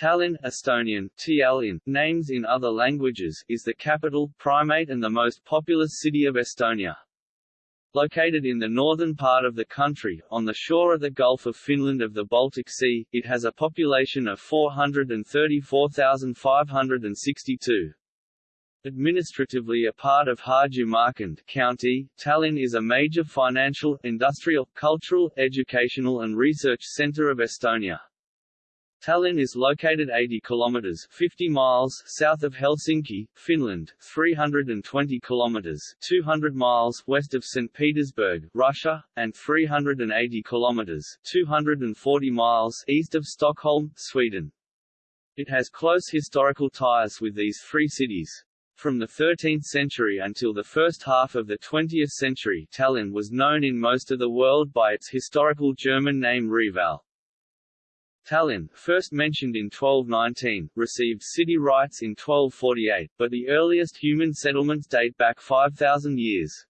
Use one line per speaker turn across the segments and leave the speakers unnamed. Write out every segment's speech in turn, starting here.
Tallinn Estonian, Tallinn, names in other languages, is the capital, primate and the most populous city of Estonia. Located in the northern part of the country, on the shore of the Gulf of Finland of the Baltic Sea, it has a population of 434,562. Administratively a part of Harjumaa County, Tallinn is a major financial, industrial, cultural, educational and research centre of Estonia. Tallinn is located 80 kilometers 50 miles south of Helsinki, Finland, 320 kilometers 200 miles west of St. Petersburg, Russia, and 380 kilometers 240 miles east of Stockholm, Sweden. It has close historical ties with these three cities. From the 13th century until the first half of the 20th century Tallinn was known in most of the world by its historical German name Reval. Tallinn, first mentioned in 1219, received city rights in 1248, but the earliest human settlements date back 5,000 years.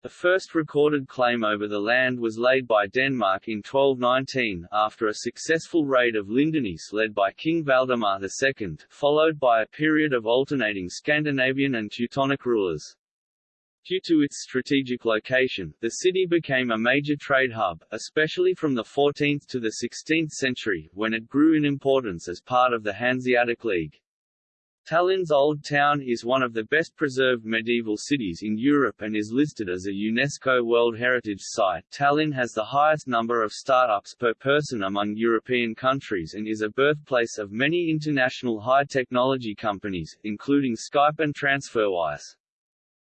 The first recorded claim over the land was laid by Denmark in 1219, after a successful raid of Lindeniis led by King Valdemar II, followed by a period of alternating Scandinavian and Teutonic rulers. Due to its strategic location, the city became a major trade hub, especially from the 14th to the 16th century, when it grew in importance as part of the Hanseatic League. Tallinn's Old Town is one of the best preserved medieval cities in Europe and is listed as a UNESCO World Heritage Site. Tallinn has the highest number of startups per person among European countries and is a birthplace of many international high-technology companies, including Skype and TransferWise.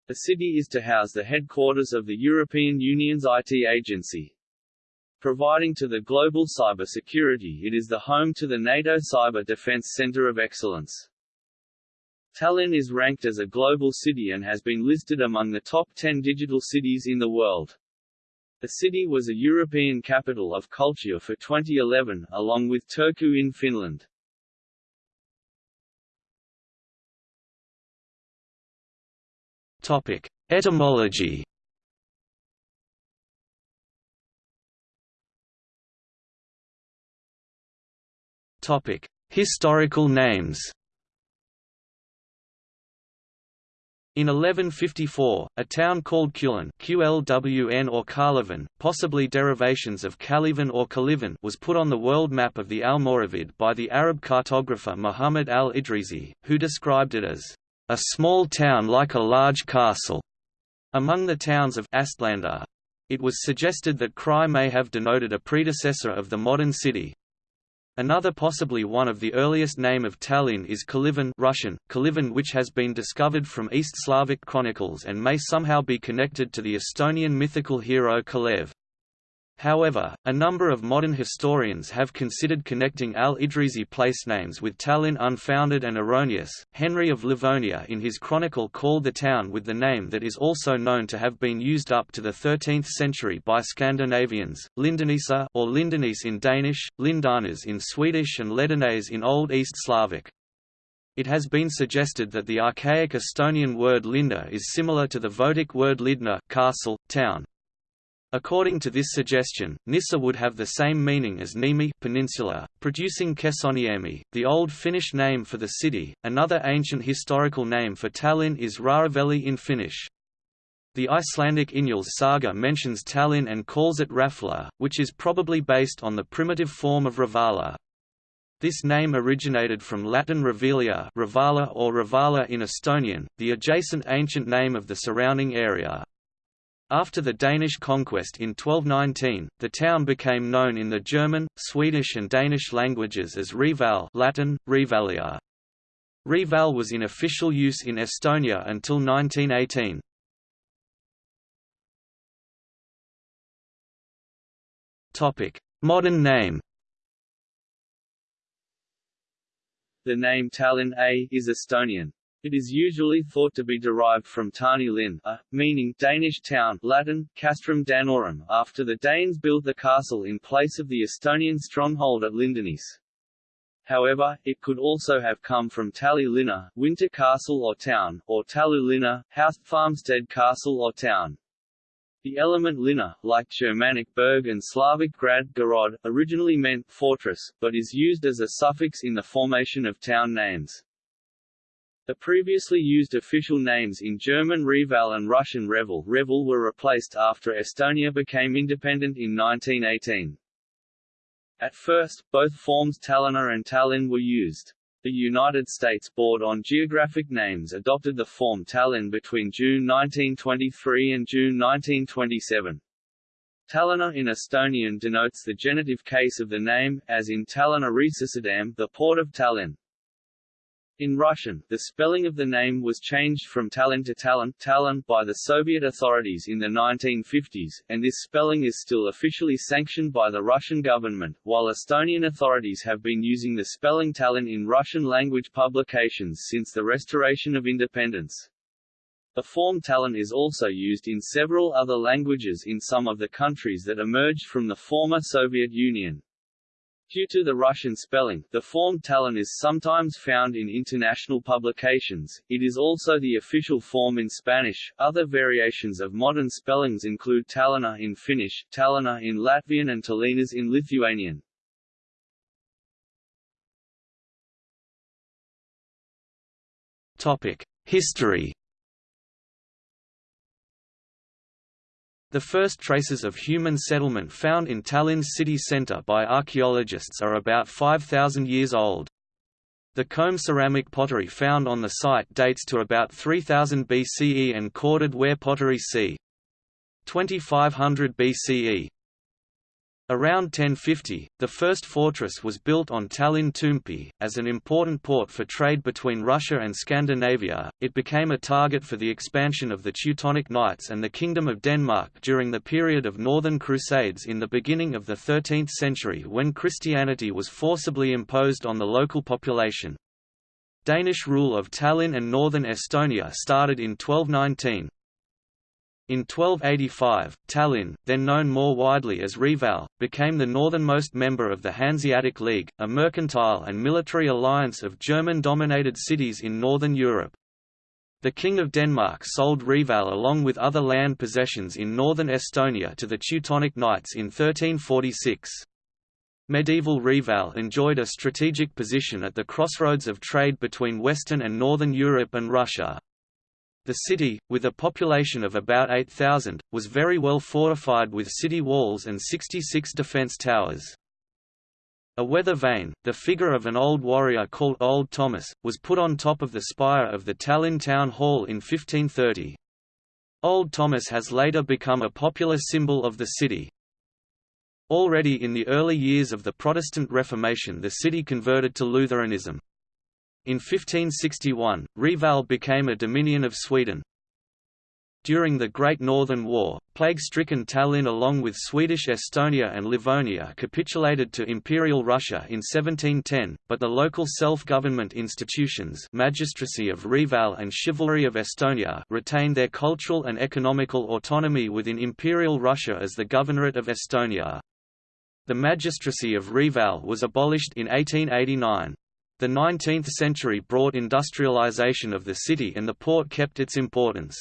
The city is to house the headquarters of the European Union's IT agency. Providing to the global cybersecurity it is the home to the NATO Cyber Defense Center of Excellence. Tallinn is ranked as a global city and has been listed among the top 10 digital cities in the world. The city was a European Capital of Culture for 2011, along with Turku in Finland.
Topic: Etymology. Topic: Historical names. In 1154, a town called Kulin QLWN or Karlivan, possibly derivations of Kalivan or Kalivan was put on the world map of the Almoravid by the Arab cartographer Muhammad al-Idrisi, who described it as a small town like a large castle. Among the towns of Astlander, it was suggested that Krai may have denoted a predecessor of the modern city. Another possibly one of the earliest name of Tallinn is Kolyvan Russian, Kolyvan which has been discovered from East Slavic chronicles and may somehow be connected to the Estonian mythical hero Kalev. However, a number of modern historians have considered connecting al-Idrisi place names with Tallinn unfounded and erroneous. Henry of Livonia in his chronicle called the town with the name that is also known to have been used up to the 13th century by Scandinavians, Lindenisa or Lindenis in Danish, Lindanes in Swedish and Ledenes in Old East Slavic. It has been suggested that the archaic Estonian word linda is similar to the Votic word lidna castle, town. According to this suggestion, Nissa would have the same meaning as Niemi peninsula, producing Kesoniemi, the old Finnish name for the city. Another ancient historical name for Tallinn is Raaraveli in Finnish. The Icelandic Injalls saga mentions Tallinn and calls it Rafla, which is probably based on the primitive form of Ravala. This name originated from Latin Revalia Ravala or Ravala in Estonian, the adjacent ancient name of the surrounding area. After the Danish conquest in 1219, the town became known in the German, Swedish and Danish languages as Reval Latin, Revalia. Reval was in official use in Estonia until 1918. Modern name
The name Tallinn A is Estonian. It is usually thought to be derived from Tani Lin, a, meaning Danish town Latin, Castrum Danorum after the Danes built the castle in place of the Estonian stronghold at Lindenis. However, it could also have come from Tali Linna, winter castle or town, or Talu Linna, house farmstead castle or town. The element lina, like Germanic berg and Slavic grad garod, originally meant fortress, but is used as a suffix in the formation of town names. The previously used official names in German Reval and Russian Revel, Revel were replaced after Estonia became independent in 1918. At first, both forms Tallinna and Tallinn were used. The United States Board on Geographic Names adopted the form Tallinn between June 1923 and June 1927. Tallinna in Estonian denotes the genitive case of the name, as in Tallinna Reisisadam, the port of Tallinn. In Russian, the spelling of the name was changed from Tallinn to Tallinn, Tallinn by the Soviet authorities in the 1950s, and this spelling is still officially sanctioned by the Russian government, while Estonian authorities have been using the spelling Tallinn in Russian-language publications since the restoration of independence. The form Tallinn is also used in several other languages in some of the countries that emerged from the former Soviet Union. Due to the Russian spelling, the form Tallinn is sometimes found in international publications. It is also the official form in Spanish. Other variations of modern spellings include Tallinna in Finnish, Tallinna in Latvian, and Tallinnas in Lithuanian.
History The first traces of human settlement found in Tallinn's city centre by archaeologists are about 5,000 years old. The comb ceramic pottery found on the site dates to about 3000 BCE and corded ware pottery c. 2500 BCE. Around 1050, the first fortress was built on Tallinn Toompea. As an important port for trade between Russia and Scandinavia, it became a target for the expansion of the Teutonic Knights and the Kingdom of Denmark during the period of Northern Crusades in the beginning of the 13th century when Christianity was forcibly imposed on the local population. Danish rule of Tallinn and northern Estonia started in 1219, in 1285, Tallinn, then known more widely as Reval, became the northernmost member of the Hanseatic League, a mercantile and military alliance of German-dominated cities in northern Europe. The King of Denmark sold Reval along with other land possessions in northern Estonia to the Teutonic Knights in 1346. Medieval Reval enjoyed a strategic position at the crossroads of trade between Western and Northern Europe and Russia. The city, with a population of about 8,000, was very well fortified with city walls and 66 defence towers. A weather vane, the figure of an old warrior called Old Thomas, was put on top of the spire of the Tallinn Town Hall in 1530. Old Thomas has later become a popular symbol of the city. Already in the early years of the Protestant Reformation the city converted to Lutheranism. In 1561, Reval became a dominion of Sweden. During the Great Northern War, plague-stricken Tallinn along with Swedish Estonia and Livonia capitulated to Imperial Russia in 1710, but the local self-government institutions magistracy of Reval and chivalry of Estonia retained their cultural and economical autonomy within Imperial Russia as the Governorate of Estonia. The magistracy of Reval was abolished in 1889. The 19th century brought industrialization of the city and the port kept its importance.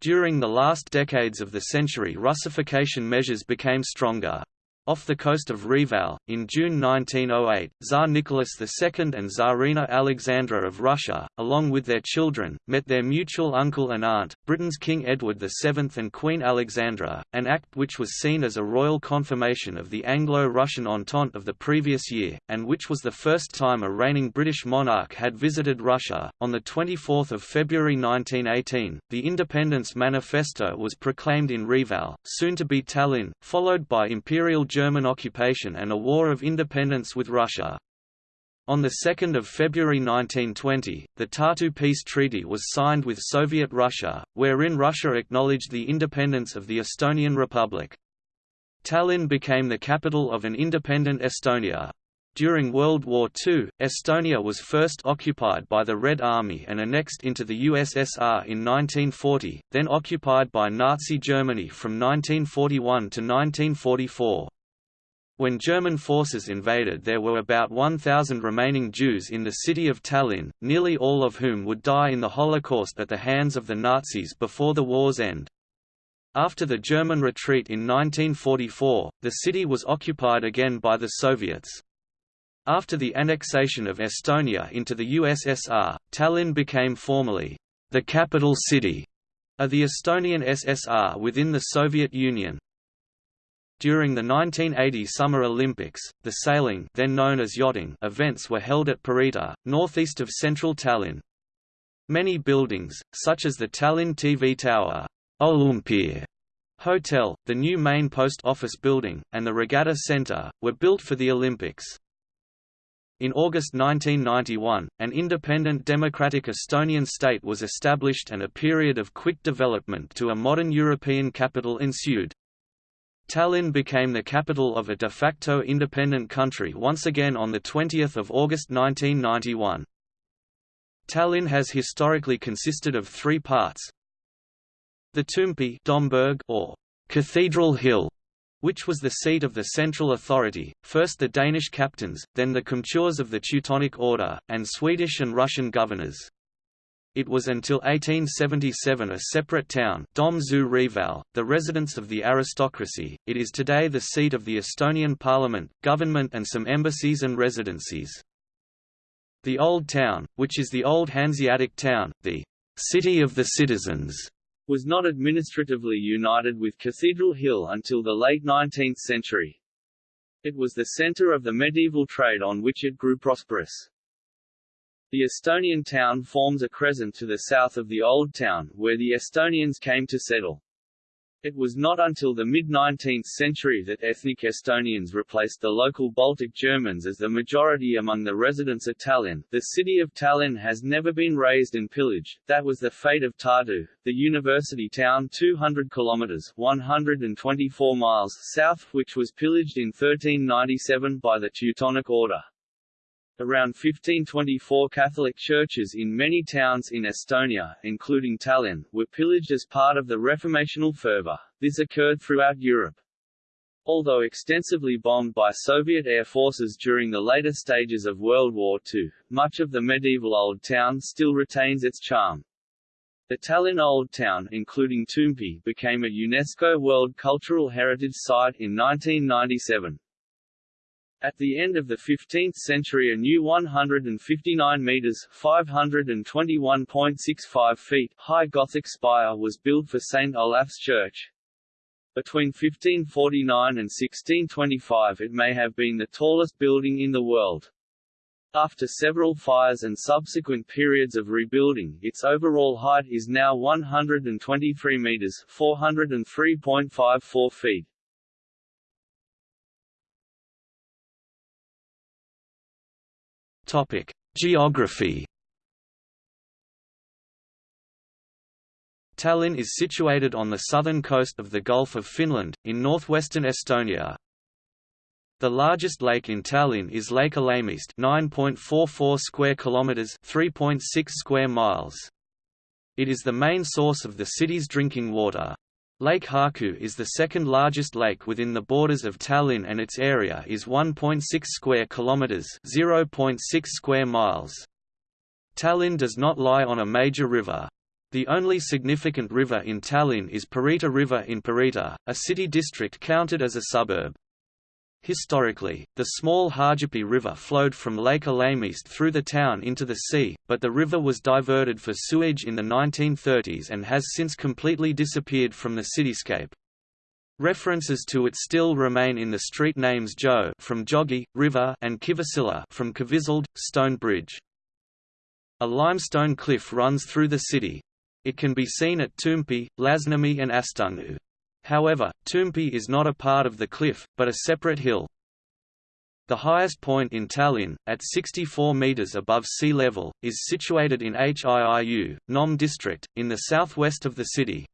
During the last decades of the century Russification measures became stronger. Off the coast of Reval, in June 1908, Tsar Nicholas II and Tsarina Alexandra of Russia, along with their children, met their mutual uncle and aunt, Britain's King Edward VII and Queen Alexandra, an act which was seen as a royal confirmation of the Anglo-Russian Entente of the previous year, and which was the first time a reigning British monarch had visited Russia. On 24 February 1918, the Independence Manifesto was proclaimed in Reval, soon to be Tallinn, followed by Imperial German occupation and a war of independence with Russia. On 2 February 1920, the Tartu Peace Treaty was signed with Soviet Russia, wherein Russia acknowledged the independence of the Estonian Republic. Tallinn became the capital of an independent Estonia. During World War II, Estonia was first occupied by the Red Army and annexed into the USSR in 1940, then occupied by Nazi Germany from 1941 to 1944. When German forces invaded there were about 1,000 remaining Jews in the city of Tallinn, nearly all of whom would die in the Holocaust at the hands of the Nazis before the war's end. After the German retreat in 1944, the city was occupied again by the Soviets. After the annexation of Estonia into the USSR, Tallinn became formally the capital city of the Estonian SSR within the Soviet Union. During the 1980 Summer Olympics, the sailing then known as yachting events were held at Pirita, northeast of central Tallinn. Many buildings, such as the Tallinn TV Tower, Olümpia Hotel, the new main post office building, and the Regatta Centre, were built for the Olympics. In August 1991, an independent democratic Estonian state was established and a period of quick development to a modern European capital ensued. Tallinn became the capital of a de facto independent country once again on 20 August 1991. Tallinn has historically consisted of three parts, the Toompea Domburg or Cathedral Hill, which was the seat of the central authority, first the Danish captains, then the comtures of the Teutonic Order, and Swedish and Russian governors. It was until 1877 a separate town Dom zu the residence of the aristocracy. It is today the seat of the Estonian parliament, government and some embassies and residencies. The Old Town, which is the old Hanseatic town, the city of the citizens,
was not administratively united with Cathedral Hill until the late 19th century. It was the center of the medieval trade on which it grew prosperous. The Estonian town forms a crescent to the south of the Old Town, where the Estonians came to settle. It was not until the mid-19th century that ethnic Estonians replaced the local Baltic Germans as the majority among the residents of Tallinn. The city of Tallinn has never been razed and pillaged, that was the fate of Tartu, the university town 200 kilometers 124 miles south which was pillaged in 1397 by the Teutonic Order. Around 1524 Catholic churches in many towns in Estonia, including Tallinn, were pillaged as part of the Reformational fervor. This occurred throughout Europe. Although extensively bombed by Soviet air forces during the later stages of World War II, much of the medieval Old Town still retains its charm. The Tallinn Old Town including Toompea became a UNESCO World Cultural Heritage Site in 1997. At the end of the 15th century a new 159 metres 521.65 feet high Gothic spire was built for St. Olaf's Church. Between 1549 and 1625 it may have been the tallest building in the world. After several fires and subsequent periods of rebuilding, its overall height is now 123 meters (403.54 feet).
Topic: Geography. Tallinn is situated on the southern coast of the Gulf of Finland, in northwestern Estonia. The largest lake in Tallinn is Lake Ülemiste, 9.44 square kilometers, 3.6 square miles. It is the main source of the city's drinking water. Lake Harku is the second largest lake within the borders of Tallinn and its area is 1.6 square kilometers, 0.6 square miles. Tallinn does not lie on a major river. The only significant river in Tallinn is Pirita River in Pirita, a city district counted as a suburb. Historically, the small Haapsalu River flowed from Lake Ülemiste through the town into the sea, but the river was diverted for sewage in the 1930s and has since completely disappeared from the cityscape. References to it still remain in the street names Joe from Jogi, River and Kivisilla from Kivisilld, Stone Bridge. A limestone cliff runs through the city. It can be seen at Toompea, Lasnamäe and Astangu. However, Toompea is not a part of the cliff, but a separate hill. The highest point in Tallinn, at 64 metres above sea level, is situated in Hiiu, Nõmme district, in the southwest of the city.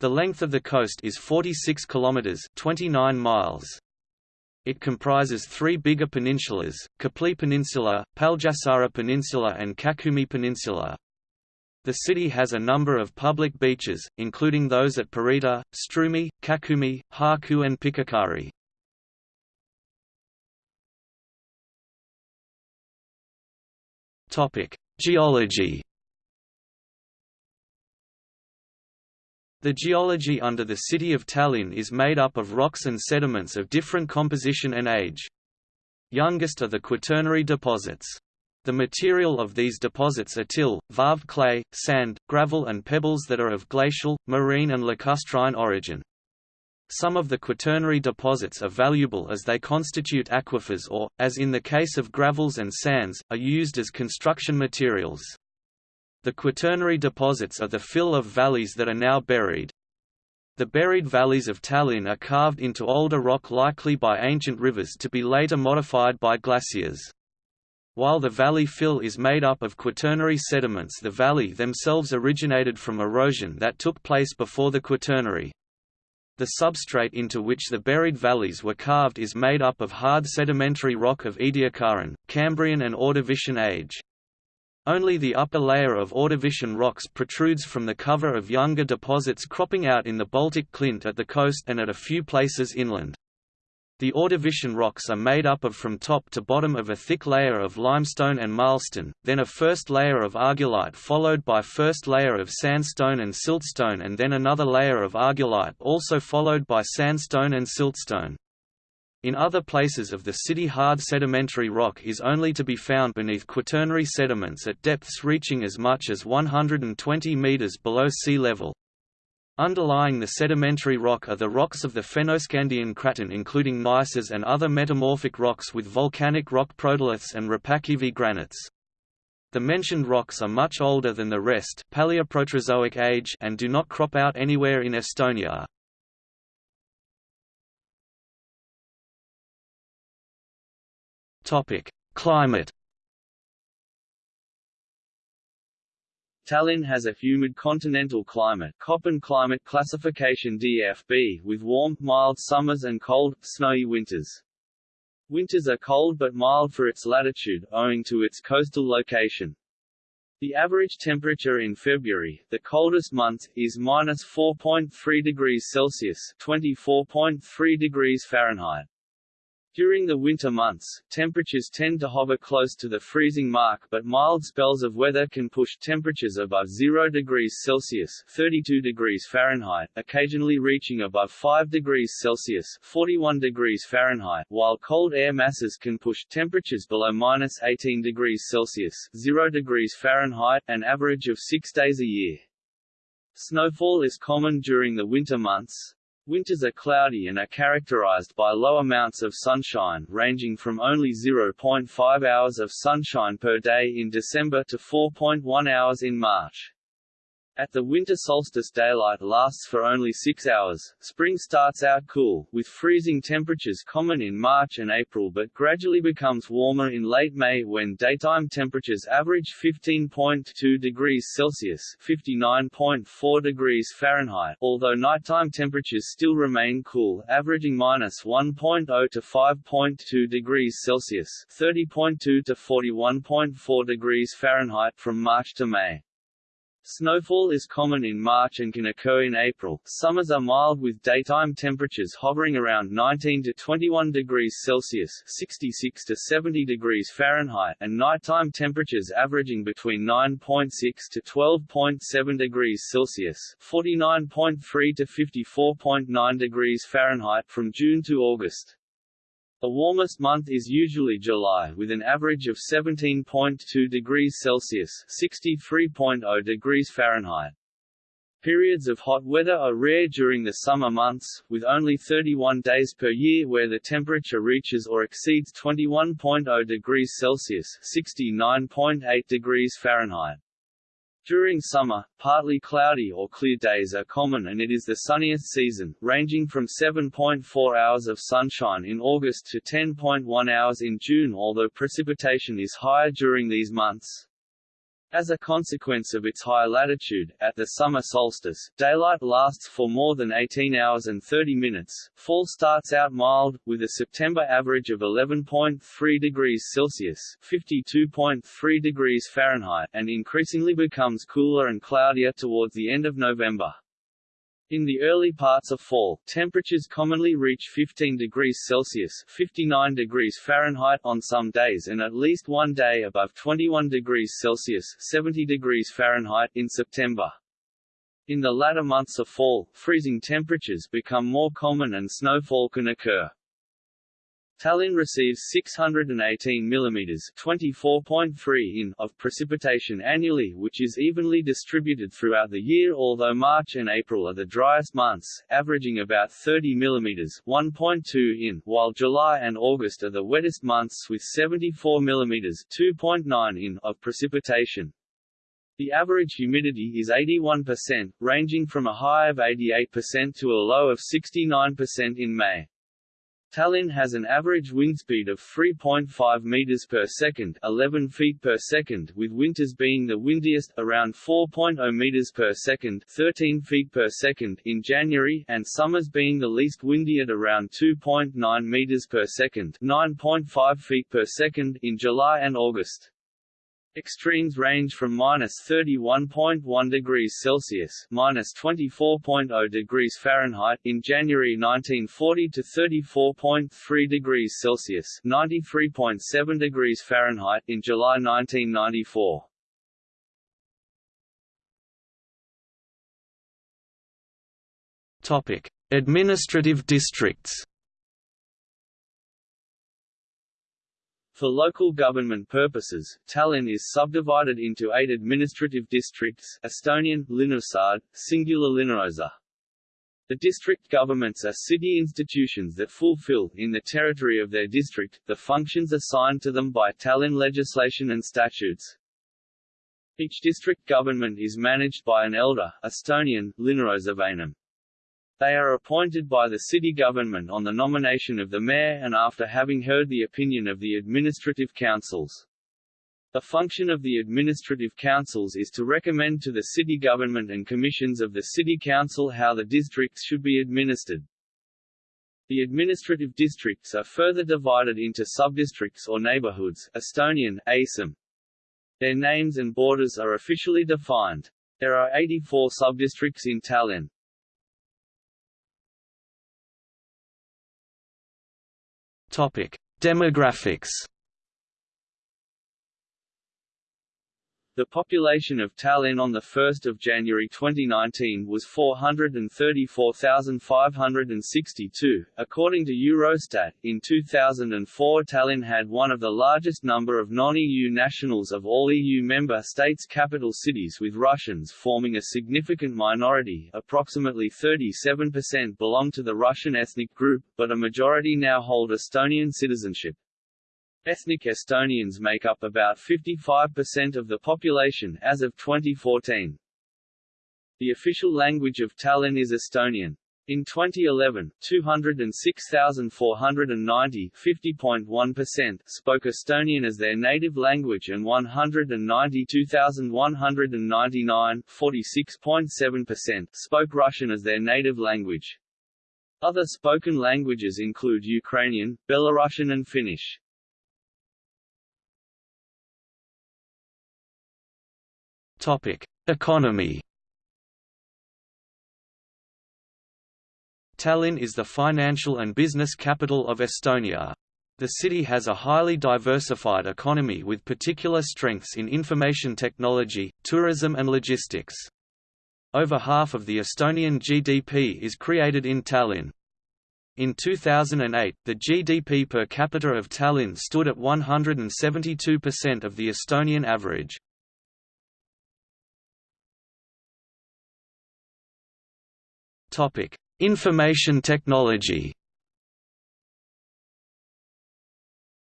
The length of the coast is 46 kilometers (29 miles). It comprises three bigger peninsulas: Kopli Peninsula, Paljassaare Peninsula, and Kakumäe Peninsula. The city has a number of public beaches, including those at Pirita, Stroomi, Kakumäe, Harku and Pikakari. Geology The geology under the city of Tallinn is made up of rocks and sediments of different composition and age. Youngest are the Quaternary deposits. The material of these deposits are till, varved clay, sand, gravel and pebbles that are of glacial, marine and lacustrine origin. Some of the quaternary deposits are valuable as they constitute aquifers or, as in the case of gravels and sands, are used as construction materials. The quaternary deposits are the fill of valleys that are now buried. The buried valleys of Tallinn are carved into older rock likely by ancient rivers to be later modified by glaciers. While the valley fill is made up of quaternary sediments the valley themselves originated from erosion that took place before the quaternary. The substrate into which the buried valleys were carved is made up of hard sedimentary rock of Ediacaran, Cambrian and Ordovician age. Only the upper layer of Ordovician rocks protrudes from the cover of younger deposits cropping out in the Baltic Clint at the coast and at a few places inland. The Ordovician rocks are made up of from top to bottom of a thick layer of limestone and marlstone, then a first layer of argillite followed by first layer of sandstone and siltstone and then another layer of argillite also followed by sandstone and siltstone. In other places of the city hard sedimentary rock is only to be found beneath quaternary sediments at depths reaching as much as 120 meters below sea level. Underlying the sedimentary rock are the rocks of the Fennoscandian craton including gneisses and other metamorphic rocks with volcanic rock protoliths and Rapakivi granites. The mentioned rocks are much older than the rest Paleoproterozoic age and do not crop out anywhere in Estonia. Climate
Tallinn has a humid continental climate Köppen climate classification DFB with warm, mild summers and cold, snowy winters. Winters are cold but mild for its latitude, owing to its coastal location. The average temperature in February, the coldest month, is minus 4.3 degrees Celsius (24.3 degrees Fahrenheit). During the winter months, temperatures tend to hover close to the freezing mark but mild spells of weather can push temperatures above 0 degrees Celsius 32 degrees Fahrenheit, occasionally reaching above 5 degrees Celsius 41 degrees Fahrenheit, while cold air masses can push temperatures below minus 18 degrees Celsius 0 degrees Fahrenheit, an average of six days a year. Snowfall is common during the winter months, Winters are cloudy and are characterized by low amounts of sunshine ranging from only 0.5 hours of sunshine per day in December to 4.1 hours in March. At the winter solstice daylight lasts for only six hours. Spring starts out cool, with freezing temperatures common in March and April but gradually becomes warmer in late May when daytime temperatures average 15.2 degrees Celsius 59.4 degrees Fahrenheit, although nighttime temperatures still remain cool, averaging minus 1.0 to 5.2 degrees Celsius 30.2 to 41.4 degrees Fahrenheit from March to May. Snowfall is common in March and can occur in April. Summers are mild with daytime temperatures hovering around 19 to 21 degrees Celsius (66 to 70 degrees Fahrenheit) and nighttime temperatures averaging between 9.6 to 12.7 degrees Celsius (49.3 to 54.9 degrees Fahrenheit) from June to August. The warmest month is usually July with an average of 17.2 degrees Celsius (63.0 degrees Fahrenheit). Periods of hot weather are rare during the summer months, with only 31 days per year where the temperature reaches or exceeds 21.0 degrees Celsius (69.8 degrees Fahrenheit). During summer, partly cloudy or clear days are common and it is the sunniest season, ranging from 7.4 hours of sunshine in August to 10.1 hours in June although precipitation is higher during these months. As a consequence of its high latitude, at the summer solstice, daylight lasts for more than 18 hours and 30 minutes. Fall starts out mild, with a September average of 11.3 degrees Celsius (52.3 degrees Fahrenheit), and increasingly becomes cooler and cloudier towards the end of November. In the early parts of fall, temperatures commonly reach 15 degrees Celsius 59 degrees Fahrenheit on some days and at least one day above 21 degrees Celsius 70 degrees Fahrenheit in September. In the latter months of fall, freezing temperatures become more common and snowfall can occur. Tallinn receives 618 mm 24.3 in of precipitation annually which is evenly distributed throughout the year although March and April are the driest months, averaging about 30 mm 1.2 in, while July and August are the wettest months with 74 mm 2.9 in of precipitation. The average humidity is 81%, ranging from a high of 88% to a low of 69% in May. Tallinn has an average wind speed of 3.5 meters per second, 11 feet per second, with winters being the windiest around 4.0 meters per second, 13 feet per second in January, and summers being the least windy at around 2.9 meters per second, 9.5 feet per second in July and August. Extremes range from minus 31.1 degrees Celsius minus 24.0 degrees Fahrenheit in January 1940 to 34.3 degrees Celsius 93.7 degrees Fahrenheit in July 1994.
Topic: Administrative districts.
For local government purposes, Tallinn is subdivided into eight administrative districts Estonian, linnaosad, singular Linnaosa. The district governments are city institutions that fulfill, in the territory of their district, the functions assigned to them by Tallinn legislation and statutes. Each district government is managed by an elder Estonian, Linnaosavanem. They are appointed by the city government on the nomination of the mayor and after having heard the opinion of the administrative councils. The function of the administrative councils is to recommend to the city government and commissions of the city council how the districts should be administered. The administrative districts are further divided into subdistricts or neighborhoods Estonian, ASIM. Their names and borders are officially defined. There are 84 subdistricts in Tallinn.
Demographics.
The population of Tallinn on 1 January 2019 was 434,562. According to Eurostat, in 2004 Tallinn had one of the largest number of non-EU nationals of all EU member states' capital cities with Russians forming a significant minority approximately 37% belong to the Russian ethnic group, but a majority now hold Estonian citizenship. Ethnic Estonians make up about 55% of the population as of 2014. The official language of Tallinn is Estonian. In 2011, 206,490 50.1% spoke Estonian as their native language and 192,199 46.7% spoke Russian as their native language. Other spoken languages include Ukrainian, Belarusian and Finnish.
Topic: Economy. Tallinn is the financial and business capital of Estonia. The city has a highly diversified economy with particular strengths in information technology, tourism and logistics. Over half of the Estonian GDP is created in Tallinn. In 2008, the GDP per capita of Tallinn stood at 172% of the Estonian average. Topic: Information technology.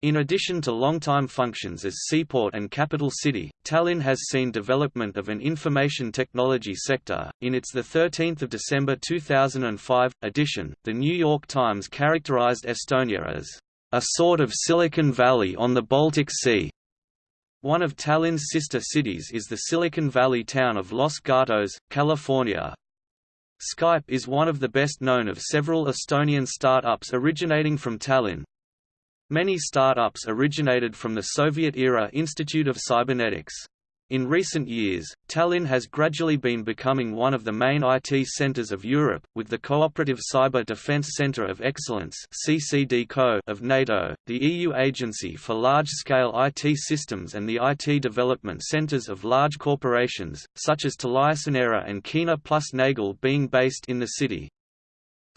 In addition to long-time functions as seaport and capital city, Tallinn has seen development of an information technology sector. In its the 13th of December 2005 edition, the New York Times characterized Estonia as a sort of Silicon Valley on the Baltic Sea. One of Tallinn's sister cities is the Silicon Valley town of Los Gatos, California. Skype is one of the best known of several Estonian startups originating from Tallinn. Many startups originated from the Soviet-era Institute of Cybernetics. In recent years, Tallinn has gradually been becoming one of the main IT centers of Europe, with the Cooperative Cyber Defense Center of Excellence of NATO, the EU Agency for Large-Scale IT Systems and the IT development centers of large corporations, such as TeliaSonera and Kuehne plus Nagel being based in the city.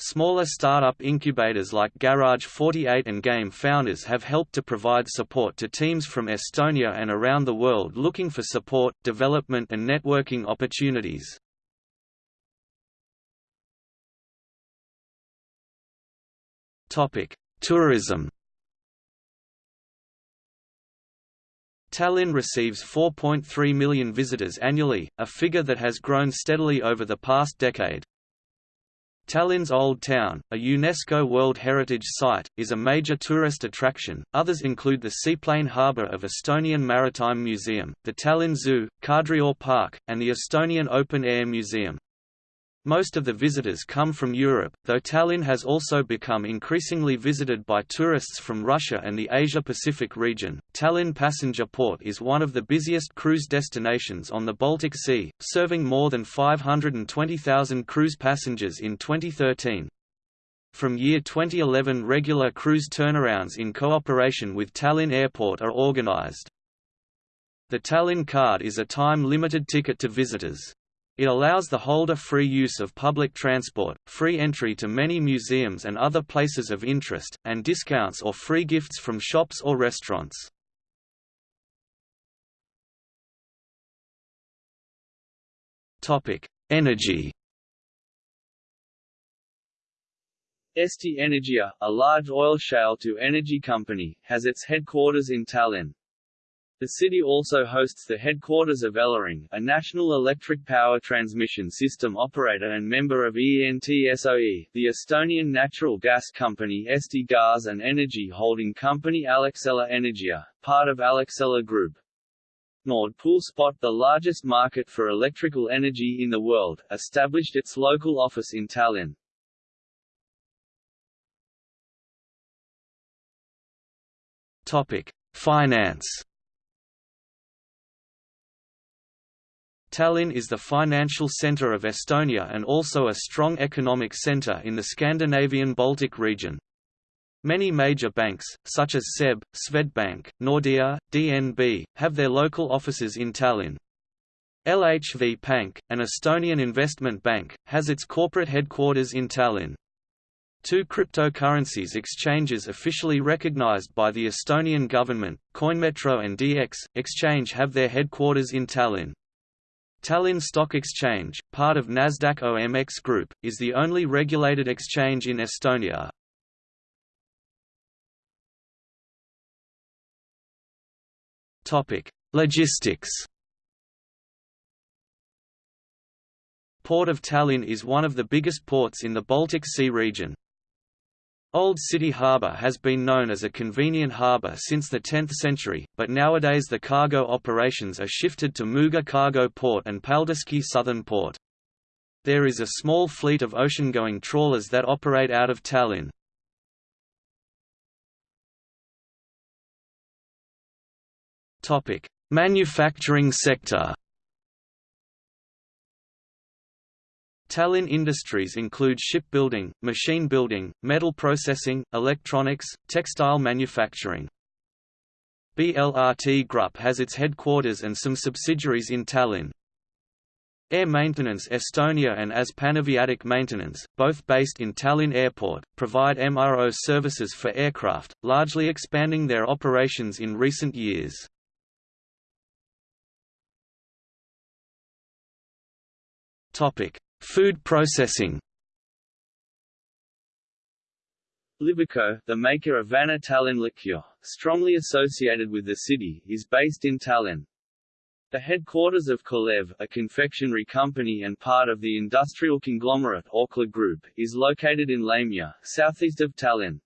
Smaller startup incubators like Garage 48 and Game Founders have helped to provide support to teams from Estonia and around the world looking for support, development and networking opportunities. Tourism Tallinn receives 4.3 million visitors annually, a figure that has grown steadily over the past decade. Tallinn's Old Town, a UNESCO World Heritage Site, is a major tourist attraction. Others include the seaplane harbour of Estonian Maritime Museum, the Tallinn Zoo, Kadriorg Park, and the Estonian Open Air Museum. Most of the visitors come from Europe, though Tallinn has also become increasingly visited by tourists from Russia and the Asia-Pacific region. Tallinn Passenger Port is one of the busiest cruise destinations on the Baltic Sea, serving more than 520,000 cruise passengers in 2013. From year 2011 regular cruise turnarounds in cooperation with Tallinn Airport are organized. The Tallinn card is a time-limited ticket to visitors. It allows the holder free use of public transport, free entry to many museums and other places of interest, and discounts or free gifts from shops or restaurants. Energy
Eesti Energia, a large oil shale to energy company, has its headquarters in Tallinn. The city also hosts the headquarters of Elering, a national electric power transmission system operator and member of ENTSO-E, the Estonian natural gas company Eesti and energy holding company Alexela Energia, part of Alexela Group. Nord Pool Spot the largest market for electrical energy in the world, established its local office in Tallinn.
Topic: Finance Tallinn is the financial centre of Estonia and also a strong economic centre in the Scandinavian Baltic region. Many major banks, such as SEB, Swedbank, Nordea, DNB, have their local offices in Tallinn. LHV Pank, an Estonian investment bank, has its corporate headquarters in Tallinn. Two cryptocurrencies exchanges officially recognized by the Estonian government, CoinMetro and DX, Exchange have their headquarters in Tallinn. Tallinn Stock Exchange, part of Nasdaq OMX Group, is the only regulated exchange in Estonia. Logistics. Port of Tallinn is one of the biggest ports in the Baltic Sea region. Old City Harbour has been known as a convenient harbour since the 10th century, but nowadays the cargo operations are shifted to Muuga Cargo Port and Paldiski Southern Port. There is a small fleet of ocean-going trawlers that operate out of Tallinn. Manufacturing sector Tallinn industries include shipbuilding, machine building, metal processing, electronics, textile manufacturing. BLRT Group has its headquarters and some subsidiaries in Tallinn. Air Maintenance Estonia and AS Panaviatic Maintenance, both based in Tallinn Airport, provide MRO services for aircraft, largely expanding their operations in recent years. Topic: Food processing
Liviko, the maker of Vana Tallinn liqueur, strongly associated with the city, is based in Tallinn. The headquarters of Kalev, a confectionery company and part of the industrial conglomerate Orkla Group, is located in Lehmja, southeast of Tallinn.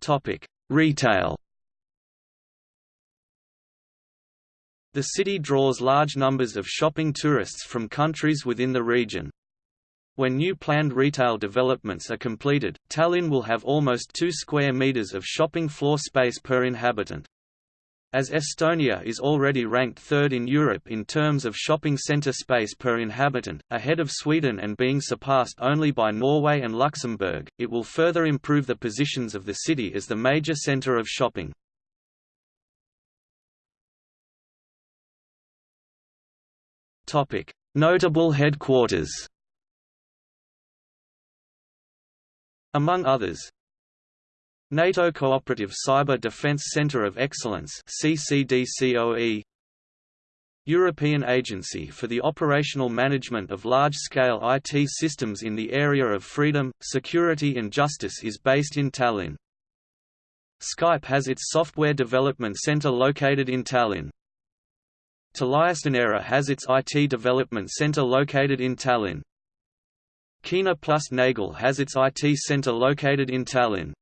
Topic: Retail The city draws large numbers of shopping tourists from countries within the region. When new planned retail developments are completed, Tallinn will have almost 2 square meters of shopping floor space per inhabitant. As Estonia is already ranked third in Europe in terms of shopping center space per inhabitant, ahead of Sweden and being surpassed only by Norway and Luxembourg, it will further improve the positions of the city as the major center of shopping. Notable headquarters Among others, NATO Cooperative Cyber Defense Center of Excellence CCDCOE European Agency for the Operational Management of Large-Scale IT Systems in the area of freedom, security and justice is based in Tallinn. Skype has its software development center located in Tallinn. TeliaSonera has its IT development center located in Tallinn. Kuehne plus Nagel has its IT center located in Tallinn.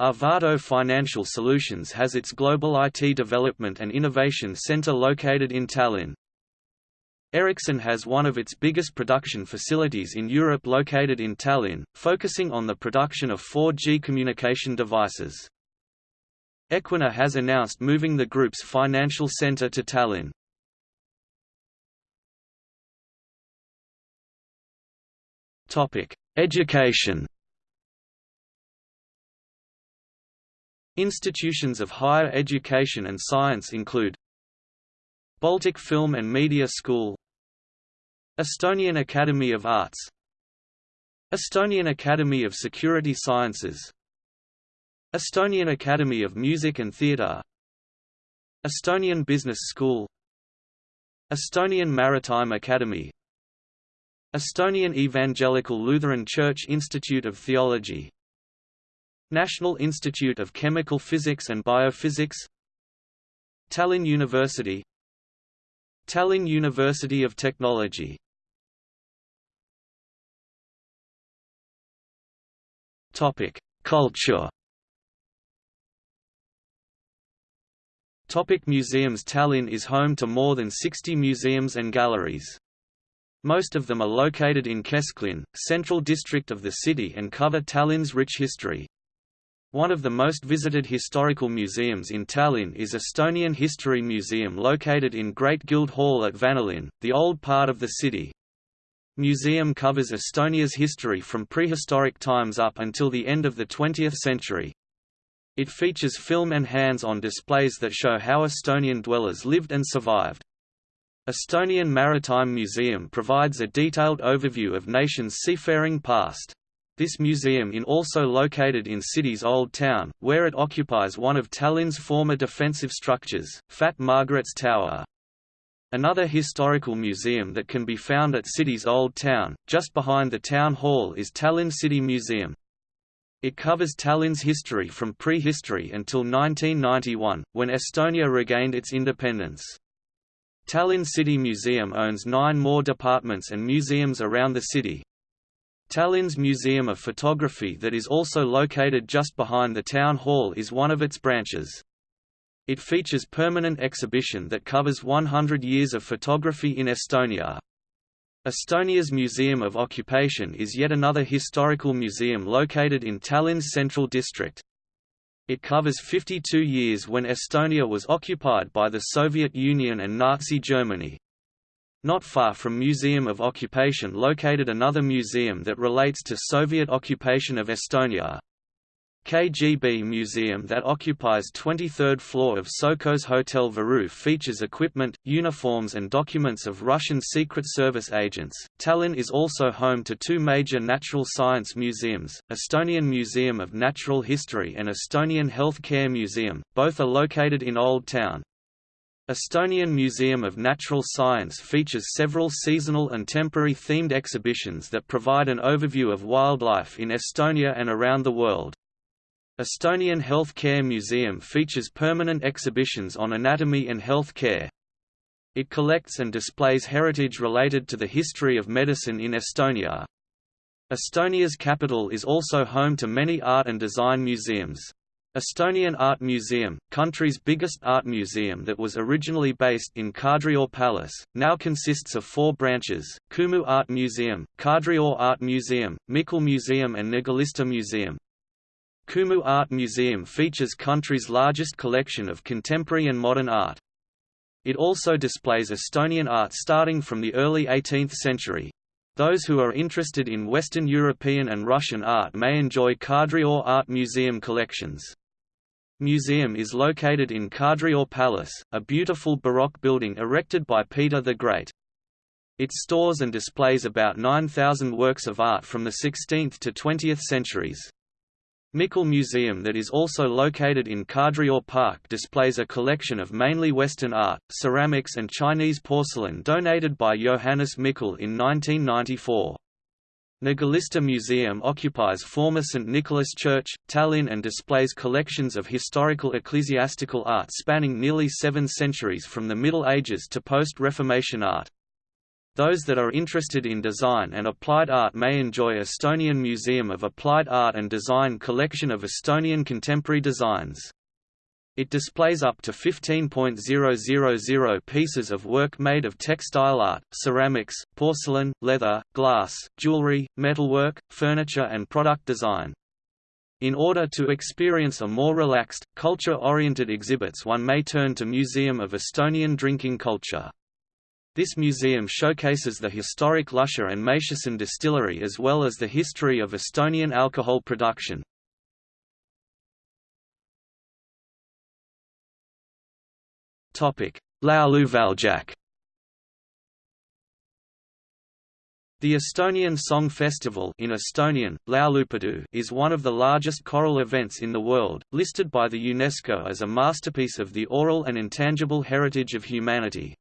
Arvato Financial Solutions has its global IT development and innovation center located in Tallinn. Ericsson has one of its biggest production facilities in Europe located in Tallinn, focusing on the production of 4G communication devices. Equinor has announced moving the group's financial center to Tallinn. Education Institutions of higher education and science include Baltic Film and Media School Estonian Academy of Arts Estonian Academy of Security Sciences Estonian Academy of Music and Theatre Estonian Business School Estonian Maritime Academy Estonian Evangelical Lutheran Church Institute of Theology National Institute of Chemical Physics and Biophysics Tallinn University Tallinn University of Technology Culture. Topic museums Tallinn is home to more than 60 museums and galleries. Most of them are located in Kesklinn, central district of the city and cover Tallinn's rich history. One of the most visited historical museums in Tallinn is Estonian History Museum located in Great Guild Hall at Vanalinn, the old part of the city. Museum covers Estonia's history from prehistoric times up until the end of the 20th century. It features film and hands-on displays that show how Estonian dwellers lived and survived. Estonian Maritime Museum provides a detailed overview of nation's seafaring past. This museum is also located in city's Old Town, where it occupies one of Tallinn's former defensive structures, Fat Margaret's Tower. Another historical museum that can be found at city's Old Town, just behind the town hall is Tallinn City Museum. It covers Tallinn's history from prehistory until 1991, when Estonia regained its independence. Tallinn City Museum owns nine more departments and museums around the city, Tallinn's Museum of Photography that is also located just behind the town hall is one of its branches. It features permanent exhibition that covers 100 years of photography in Estonia. Estonia's Museum of Occupation is yet another historical museum located in Tallinn's central district. It covers 52 years when Estonia was occupied by the Soviet Union and Nazi Germany. Not far from Museum of Occupation located another museum that relates to Soviet occupation of Estonia. KGB Museum that occupies 23rd floor of Sokos Hotel Viru features equipment, uniforms and documents of Russian Secret Service agents. Tallinn is also home to two major natural science museums, Estonian Museum of Natural History and Estonian Health Care Museum, both are located in Old Town. Estonian Museum of Natural Science features several seasonal and temporary themed exhibitions that provide an overview of wildlife in Estonia and around the world. Estonian Health Care Museum features permanent exhibitions on anatomy and health care. It collects and displays heritage related to the history of medicine in Estonia. Estonia's capital is also home to many art and design museums. Estonian Art Museum, country's biggest art museum that was originally based in Kadriorg Palace, now consists of four branches, Kumu Art Museum, Kadriorg Art Museum, Mikkel Museum and Niguliste Museum. Kumu Art Museum features country's largest collection of contemporary and modern art. It also displays Estonian art starting from the early 18th century. Those who are interested in Western European and Russian art may enjoy Kadriorg Art Museum collections. Museum is located in Kadriorg Palace, a beautiful Baroque building erected by Peter the Great. It stores and displays about 9,000 works of art from the 16th to 20th centuries. Mikkel Museum that is also located in Kadriorg Park displays a collection of mainly Western art, ceramics and Chinese porcelain donated by Johannes Mikkel in 1994. Niguliste Museum occupies former St. Nicholas Church, Tallinn and displays collections of historical ecclesiastical art spanning nearly seven centuries from the Middle Ages to post-Reformation art. Those that are interested in design and applied art may enjoy Estonian Museum of Applied Art and Design collection of Estonian contemporary designs. It displays up to 15.000 pieces of work made of textile art, ceramics, porcelain, leather, glass, jewelry, metalwork, furniture and product design. In order to experience a more relaxed, culture-oriented exhibits one may turn to Museum of Estonian Drinking Culture. This museum showcases the historic Luscher and Matiesen distillery as well as the history of Estonian alcohol production. Laulu Väljak The Estonian Song Festival in Estonian, is one of the largest choral events in the world, listed by the UNESCO as a masterpiece of the oral and intangible heritage of humanity.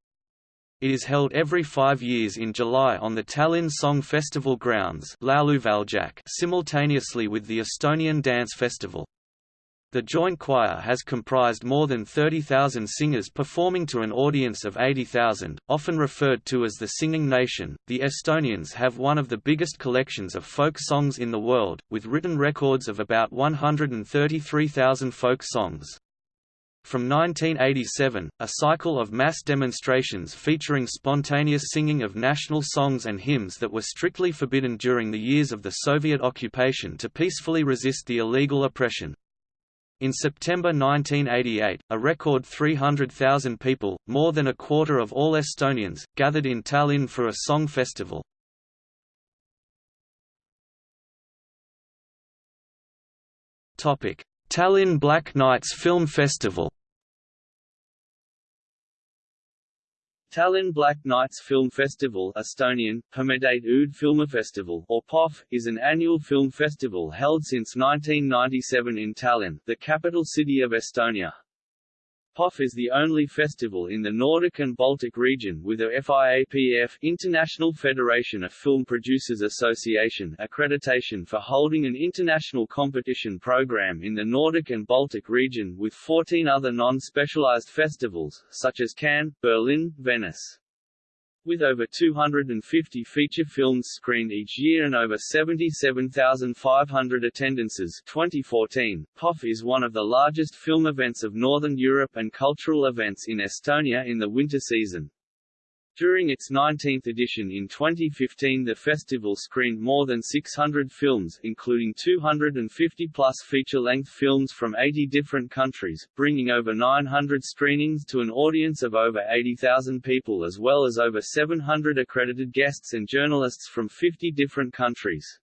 It is held every five years in July on the Tallinn Song Festival grounds simultaneously with the Estonian Dance Festival. The joint choir has comprised more than 30,000 singers performing to an audience of 80,000, often referred to as the Singing Nation. The Estonians have one of the biggest collections of folk songs in the world, with written records of about 133,000 folk songs. From 1987, a cycle of mass demonstrations featuring spontaneous singing of national songs and hymns that were strictly forbidden during the years of the Soviet occupation to peacefully resist the illegal oppression. In September 1988, a record 300,000 people, more than a quarter of all Estonians, gathered in Tallinn for a song festival. Tallinn Black Nights Film Festival
Tallinn Black Nights Film Festival Estonian, Pimedate Ööd Filmifestival or POF, is an annual film festival held since 1997 in Tallinn, the capital city of Estonia. POF is the only festival in the Nordic and Baltic region with a FIAPF International Federation of Film Producers Association accreditation for holding an international competition program in the Nordic and Baltic region with 14 other non-specialized festivals, such as Cannes, Berlin, Venice. With over 250 feature films screened each year and over 77,500 attendances 2014, POF is one of the largest film events of Northern Europe and cultural events in Estonia in the winter season. During its 19th edition in 2015 the festival screened more than 600 films including 250-plus feature-length films from 80 different countries, bringing over 900 screenings to an audience of over 80,000 people as well as over 700 accredited guests and journalists from 50 different countries.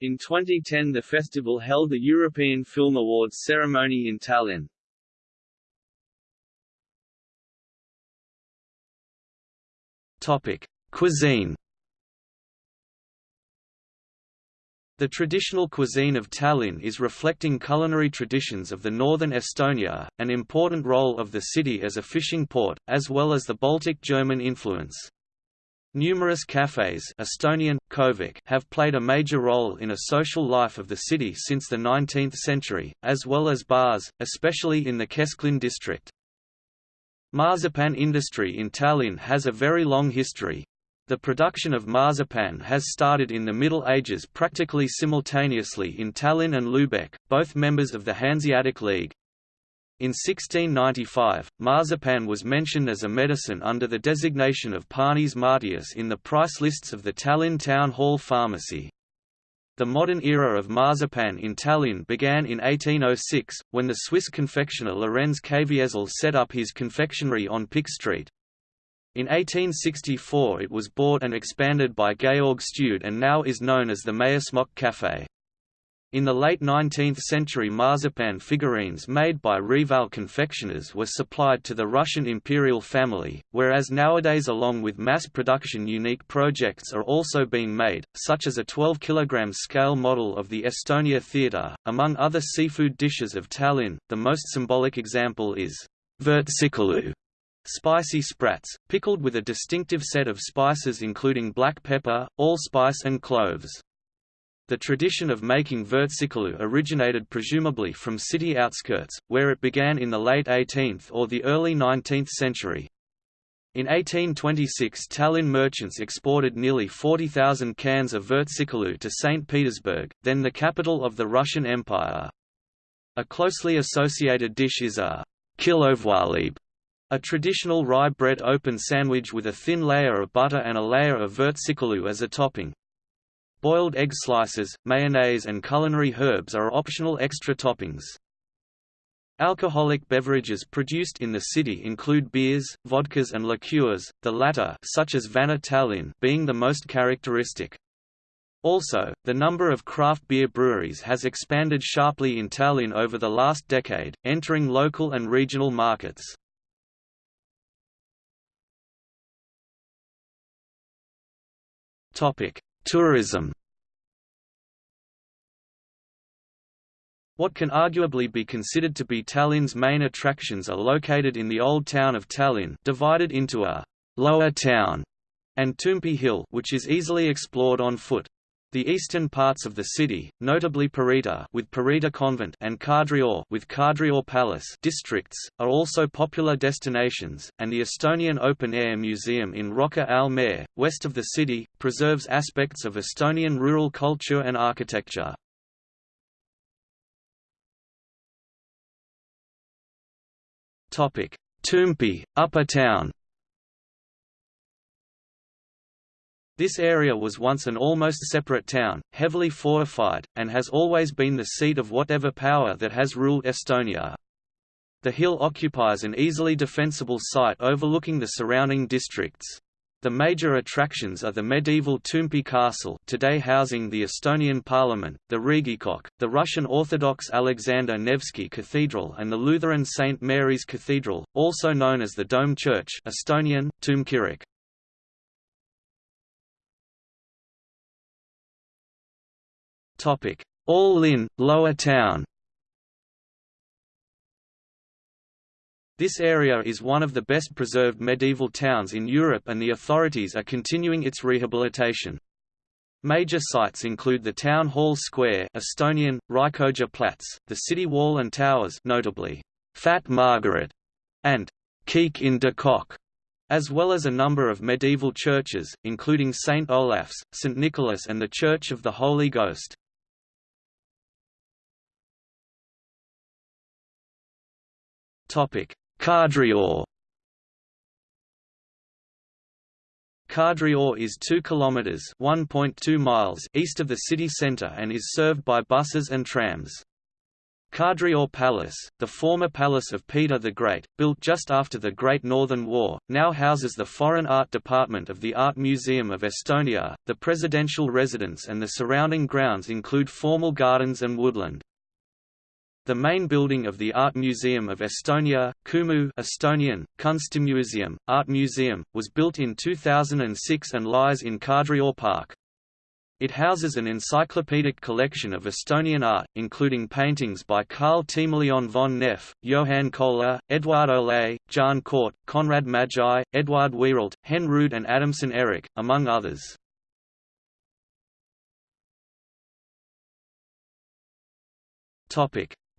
In 2010 the festival held the European Film Awards ceremony in Tallinn.
Topic: Cuisine. The traditional cuisine of Tallinn is reflecting culinary traditions of the northern Estonia, an important role of the city as a fishing port, as well as the Baltic German influence. Numerous cafes Estonian, Kohvik have played a major role in a social life of the city since the 19th century, as well as bars, especially in the Kesklinn district. Marzipan industry in Tallinn has a very long history. The production of marzipan has started in the Middle Ages practically simultaneously in Tallinn and Lübeck, both members of the Hanseatic League. In 1695, marzipan was mentioned as a medicine under the designation of Panis Martius in the price lists of the Tallinn Town Hall Pharmacy. The modern era of marzipan in Tallinn began in 1806, when the Swiss confectioner Lorenz Caviezel set up his confectionery on Pikk Street. In 1864 it was bought and expanded by Georg Stude and now is known as the Maiasmokk Café. In the late 19th century marzipan figurines made by Reval confectioners were supplied to the Russian imperial family, whereas nowadays along with mass production unique projects are also being made, such as a 12 kg scale model of the Estonia Theatre. Among other seafood dishes of Tallinn, the most symbolic example is vürtsikilu, Spicy sprats, pickled with a distinctive set of spices including black pepper, allspice and cloves. The tradition of making vürtsikilu originated presumably from city outskirts, where it began in the late 18th or the early 19th century. In 1826 Tallinn merchants exported nearly 40,000 cans of vürtsikilu to St. Petersburg, then the capital of the Russian Empire. A closely associated dish is a kiluvõileib, a traditional rye bread open sandwich with a thin layer of butter and a layer of vürtsikilu as a topping. Boiled egg slices, mayonnaise and culinary herbs are optional extra toppings. Alcoholic beverages produced in the city include beers, vodkas and liqueurs, the latter such as Vana Tallinn being the most characteristic. Also, the number of craft beer breweries has expanded sharply in Tallinn over the last decade, entering local and regional markets. Topic: Tourism. What can arguably be considered to be Tallinn's main attractions are located in the old town of Tallinn, divided into a lower town and Toompea Hill, which is easily explored on foot. The eastern parts of the city, notably Pirita with Pirita Convent and Kadriorg with Kadriorg Palace districts, are also popular destinations, and the Estonian Open Air Museum in Rocca al Mare, west of the city, preserves aspects of Estonian rural culture and architecture. Topic: Toompea, Upper Town This area was once an almost separate town, heavily fortified, and has always been the seat of whatever power that has ruled Estonia. The hill occupies an easily defensible site overlooking the surrounding districts. The major attractions are the medieval Toompea Castle today housing the Estonian Parliament, the Riigikogu, the Russian Orthodox Alexander Nevsky Cathedral and the Lutheran St. Mary's Cathedral, also known as the Dome Church Estonian, Toomkirik. All in, Lower Town This area is one of the best preserved medieval towns in Europe and the authorities are continuing its rehabilitation. Major sites include the Town Hall Square Estonian, Raekoja Plats, the city wall and towers notably, Fat Margaret, and Kiek in de Kock, as well as a number of medieval churches, including St. Olaf's, St. Nicholas and the Church of the Holy Ghost. Kadriorg Kadriorg is 2 kilometers (1.2 miles) east of the city center and is served by buses and trams. Kadriorg Palace, the former palace of Peter the Great, built just after the Great Northern War, now houses the Foreign Art Department of the Art Museum of Estonia. The presidential residence and the surrounding grounds include formal gardens and woodland. The main building of the Art Museum of Estonia, Kumu Estonian, Kunstimuuseum, Art Museum, was built in 2006 and lies in Kadriorg Park. It houses an encyclopedic collection of Estonian art, including paintings by Carl Timoleon von Neff, Johann Köler, Eduard Ole, Jaan Koort, Konrad Mägi, Eduard Wiiralt, Hen and Adamson Erik, among others.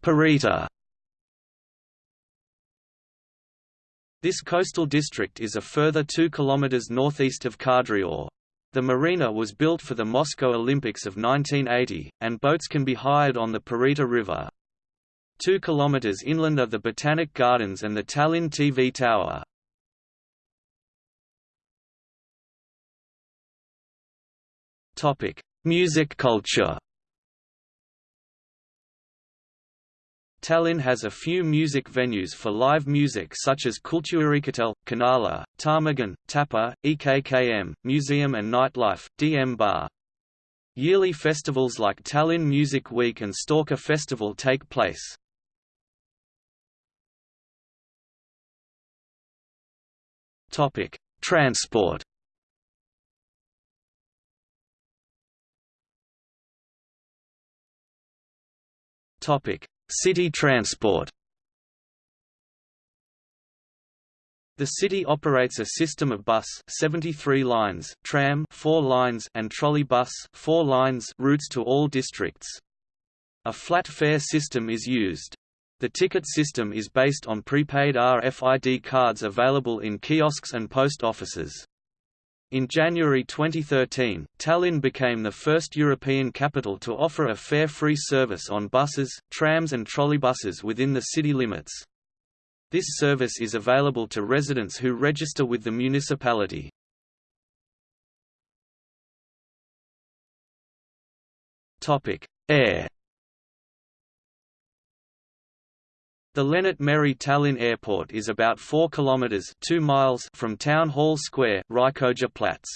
Pirita This coastal district is a further 2 km northeast of Kadriorg. The marina was built for the Moscow Olympics of 1980, and boats can be hired on the Pirita River. Two kilometers inland are the Botanic Gardens and the Tallinn TV Tower. Music culture. Tallinn has a few music venues for live music such as Kultuurikatel, Kanala, Ptarmigan, Tapa, EKKM, Museum and Nightlife, DM Bar. Yearly festivals like Tallinn Music Week and Stalker Festival take place. Transport Topic City transport The city operates a system of bus 73 lines, tram 4 lines and trolley bus 4 lines routes to all districts. A flat fare system is used. The ticket system is based on prepaid RFID cards available in kiosks and post offices. In January 2013, Tallinn became the first European capital to offer a fare-free service on buses, trams and trolleybuses within the city limits. This service is available to residents who register with the municipality. Air The Lennart Meri Tallinn Airport is about 4 kilometers 2 miles from Town Hall Square, Raekoja Plats.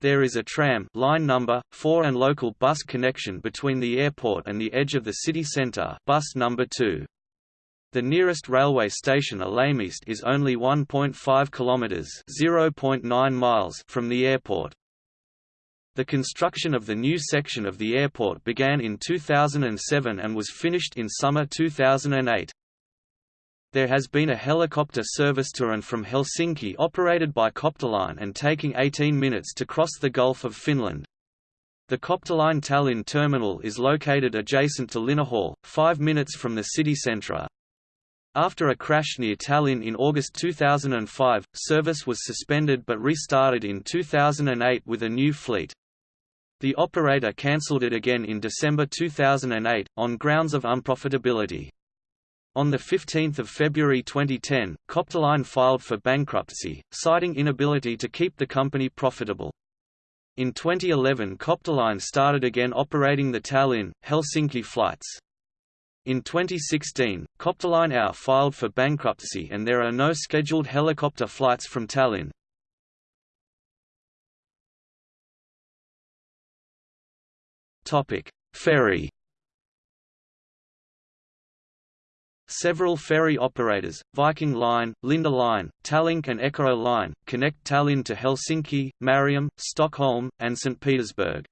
There is a tram line number 4 and local bus connection between the airport and the edge of the city center, bus number 2. The nearest railway station Ülemiste is only 1.5 kilometers (0.9 miles) from the airport. The construction of the new section of the airport began in 2007 and was finished in summer 2008. There has been a helicopter service to and from Helsinki operated by Copterline and taking 18 minutes to cross the Gulf of Finland. The Copterline Tallinn terminal is located adjacent to Linnahall, 5 minutes from the city centre. After a crash near Tallinn in August 2005, service was suspended but restarted in 2008 with a new fleet. The operator cancelled it again in December 2008, on grounds of unprofitability. On 15 February 2010, Copterline filed for bankruptcy, citing inability to keep the company profitable. In 2011 Copterline started again operating the Tallinn, Helsinki flights. In 2016, Copterline AO filed for bankruptcy and there are no scheduled helicopter flights from Tallinn. Ferry Several ferry operators, Viking Line, Linda Line, Tallink and Eckerö Line, connect Tallinn to Helsinki, Mariehamn, Stockholm, and St. Petersburg.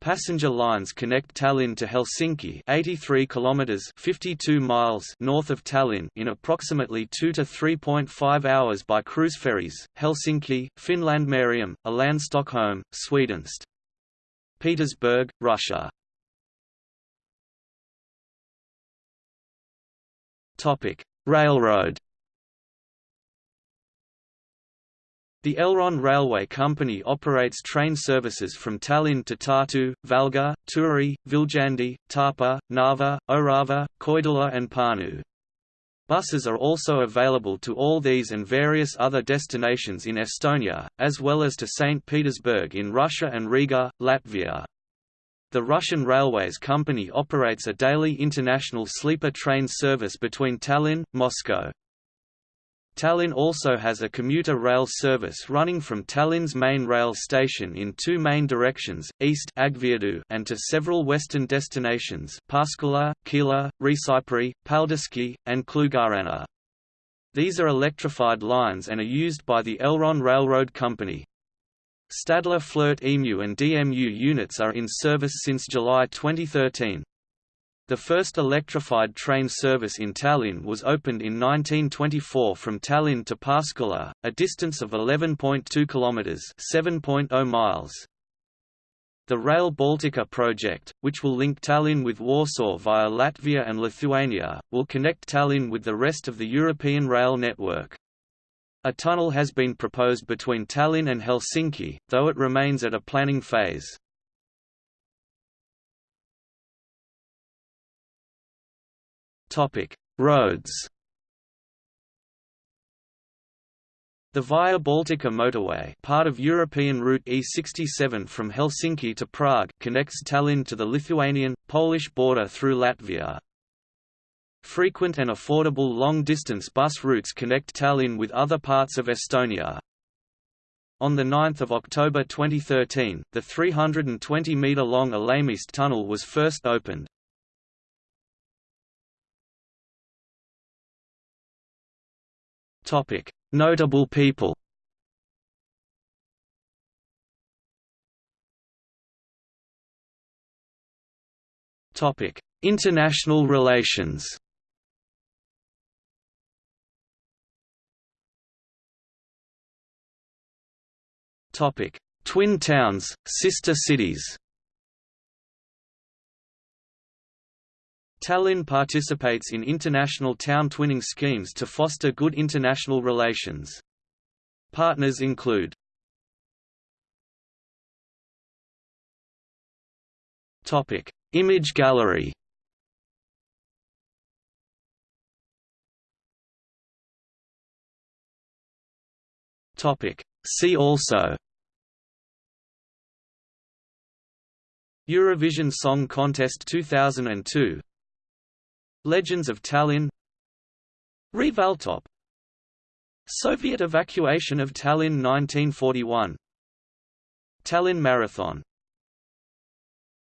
Passenger lines connect Tallinn to Helsinki 83 kilometers 52 miles north of Tallinn in approximately 2 to 3.5 hours by cruise ferries, Helsinki, Finland Mariehamn, Åland Stockholm, Swedenst. Petersburg, Russia Topic: Railroad. The Elron Railway Company operates train services from Tallinn to Tartu, Valga, Turku, Viljandi, Tapa, Narva, Orava, Koidula and Pärnu. Buses are also available to all these and various other destinations in Estonia, as well as to St. Petersburg in Russia and Riga, Latvia. The Russian Railways Company operates a daily international sleeper train service between Tallinn, Moscow. Tallinn also has a commuter rail service running from Tallinn's main rail station in two main directions, east and to several western destinations Pääsküla, Keila, Riisipere, Paldiski, and Kloogaranna. These are electrified lines and are used by the Elron Railroad Company. Stadler Flirt EMU and DMU units are in service since July 2013. The first electrified train service in Tallinn was opened in 1924 from Tallinn to Pääsküla, a distance of 11.2 kilometers (7.0 miles). The Rail Baltica project, which will link Tallinn with Warsaw via Latvia and Lithuania, will connect Tallinn with the rest of the European rail network. A tunnel has been proposed between Tallinn and Helsinki, though it remains at a planning phase. Roads The Via Baltica motorway part of European route E67 from Helsinki to Prague connects Tallinn to the Lithuanian, Polish border through Latvia. Frequent and affordable long-distance bus routes connect Tallinn with other parts of Estonia. On 9 October 2013, the 320-metre-long Ülemiste tunnel was first opened. Notable people International relations Topic: Twin towns, sister cities. Tallinn participates in international town twinning schemes to foster good international relations. Partners include Topic: Image gallery. Topic: See also Eurovision Song Contest 2002 Legends of Tallinn Revaltop Soviet evacuation of Tallinn 1941 Tallinn Marathon